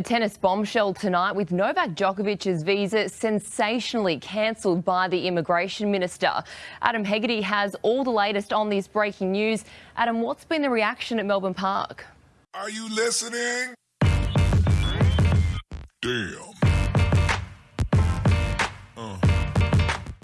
A tennis bombshell tonight with Novak Djokovic's visa sensationally cancelled by the immigration minister. Adam Hegarty has all the latest on this breaking news. Adam, what's been the reaction at Melbourne Park? Are you listening? Damn.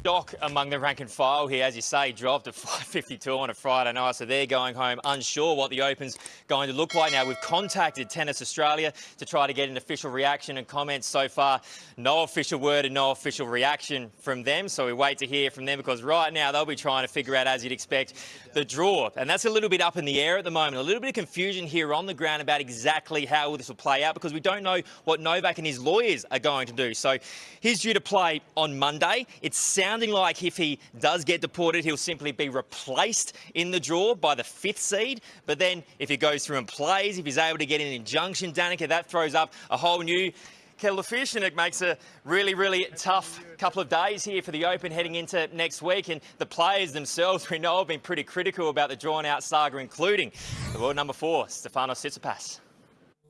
Doc among the rank and file here, as you say, dropped at 5.52 on a Friday night, so they're going home unsure what the Open's going to look like now. We've contacted Tennis Australia to try to get an official reaction and comments so far. No official word and no official reaction from them, so we wait to hear from them because right now they'll be trying to figure out, as you'd expect, the draw. And that's a little bit up in the air at the moment. A little bit of confusion here on the ground about exactly how this will play out because we don't know what Novak and his lawyers are going to do. So he's due to play on Monday. It sounds sounding like if he does get deported, he'll simply be replaced in the draw by the fifth seed. But then if he goes through and plays, if he's able to get an injunction, Danica, that throws up a whole new kettle of fish and it makes a really, really tough couple of days here for the Open heading into next week. And the players themselves, we know, have been pretty critical about the drawn-out saga, including the world number four, Stefanos Tsitsipas.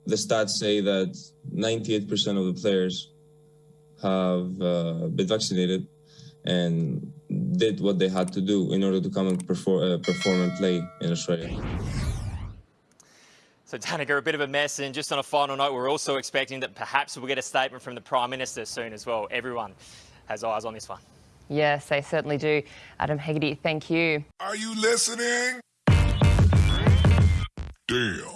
The stats say that 98% of the players have uh, been vaccinated and did what they had to do in order to come and perform, uh, perform and play in Australia. So, Danica, a bit of a mess. And just on a final note, we're also expecting that perhaps we'll get a statement from the Prime Minister soon as well. Everyone has eyes on this one. Yes, they certainly do. Adam Hegarty, thank you. Are you listening? Damn.